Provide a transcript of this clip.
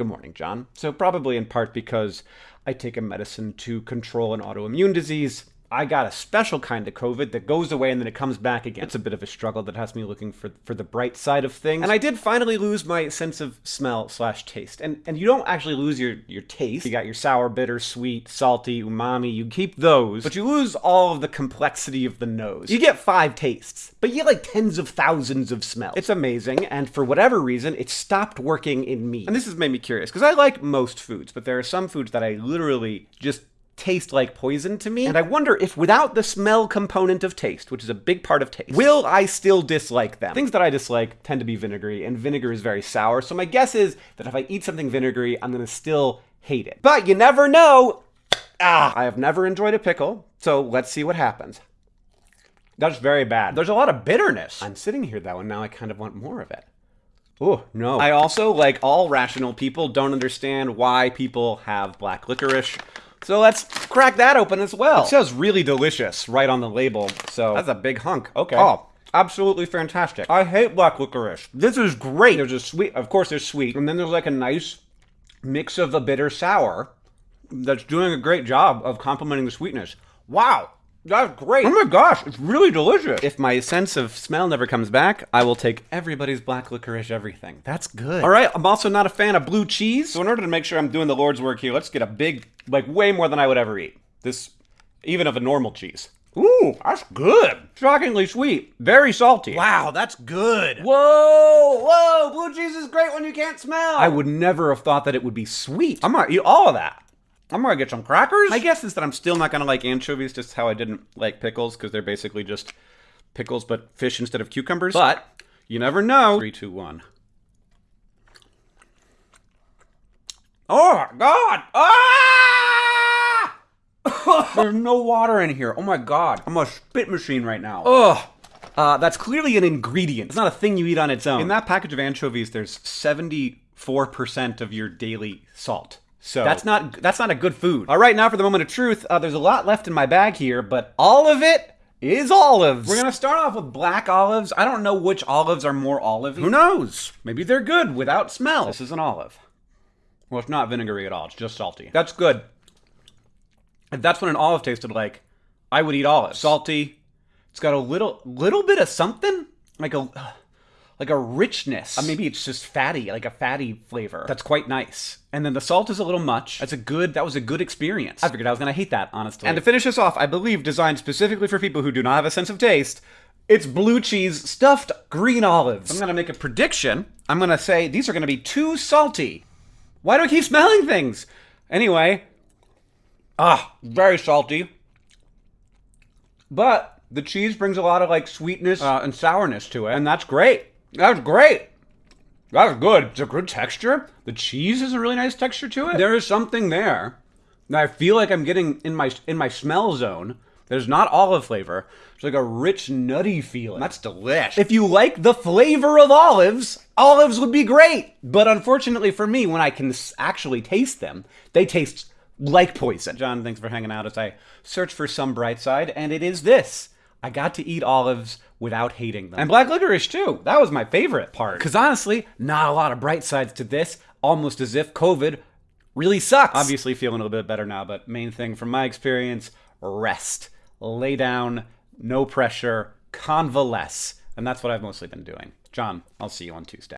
Good morning, John. So, probably in part because I take a medicine to control an autoimmune disease, I got a special kind of COVID that goes away and then it comes back again. It's a bit of a struggle that has me looking for for the bright side of things. And I did finally lose my sense of smell slash taste. And and you don't actually lose your your taste. You got your sour, bitter, sweet, salty, umami. You keep those, but you lose all of the complexity of the nose. You get five tastes, but you get like tens of thousands of smells. It's amazing, and for whatever reason, it stopped working in me. And this has made me curious because I like most foods, but there are some foods that I literally just taste like poison to me. And I wonder if without the smell component of taste, which is a big part of taste, will I still dislike them? Things that I dislike tend to be vinegary, and vinegar is very sour. So my guess is that if I eat something vinegary, I'm gonna still hate it. But you never know. Ah, I have never enjoyed a pickle, so let's see what happens. That's very bad. There's a lot of bitterness. I'm sitting here though, and now I kind of want more of it. Oh, no. I also, like all rational people, don't understand why people have black licorice so let's crack that open as well. It says really delicious right on the label. So that's a big hunk. Okay. Oh, absolutely fantastic. I hate black licorice. This is great. There's a sweet, of course there's sweet. And then there's like a nice mix of a bitter sour that's doing a great job of complementing the sweetness. Wow. That's great. Oh my gosh, it's really delicious. If my sense of smell never comes back, I will take everybody's black licorice everything. That's good. All right, I'm also not a fan of blue cheese. So in order to make sure I'm doing the Lord's work here, let's get a big, like way more than I would ever eat. This, even of a normal cheese. Ooh, that's good. Shockingly sweet. Very salty. Wow, that's good. Whoa, whoa, blue cheese is great when you can't smell. I would never have thought that it would be sweet. I'm gonna eat all of that. I'm gonna get some crackers. My guess is that I'm still not gonna like anchovies, just how I didn't like pickles, because they're basically just pickles but fish instead of cucumbers. But you never know. Three, two, one. Oh my god! Ah! There's no water in here. Oh my god. I'm a spit machine right now. Ugh. Uh, that's clearly an ingredient. It's not a thing you eat on its own. In that package of anchovies, there's 74% of your daily salt. So that's not that's not a good food. All right, now for the moment of truth. Uh, there's a lot left in my bag here, but all of it is olives. We're gonna start off with black olives. I don't know which olives are more olive. Who knows? Maybe they're good without smell. This is an olive. Well, it's not vinegary at all. It's just salty. That's good. If that's what an olive tasted like, I would eat olives. Salty. It's got a little little bit of something like a like a richness. Uh, maybe it's just fatty, like a fatty flavor. That's quite nice. And then the salt is a little much. That's a good, that was a good experience. I figured I was gonna hate that, honestly. And to finish this off, I believe designed specifically for people who do not have a sense of taste, it's blue cheese stuffed green olives. I'm gonna make a prediction. I'm gonna say these are gonna be too salty. Why do I keep smelling things? Anyway, ah, very salty. But the cheese brings a lot of like sweetness uh, and sourness to it, and that's great. That's great. That's good. It's a good texture. The cheese has a really nice texture to it. There is something there that I feel like I'm getting in my in my smell zone. There's not olive flavor. It's like a rich, nutty feeling. That's delish. If you like the flavor of olives, olives would be great. But unfortunately for me, when I can actually taste them, they taste like poison. John, thanks for hanging out as I search for some bright side, and it is this. I got to eat olives without hating them. And black licorice too. That was my favorite part. Because honestly, not a lot of bright sides to this, almost as if COVID really sucks. Obviously feeling a little bit better now, but main thing from my experience, rest. Lay down, no pressure, convalesce. And that's what I've mostly been doing. John, I'll see you on Tuesday.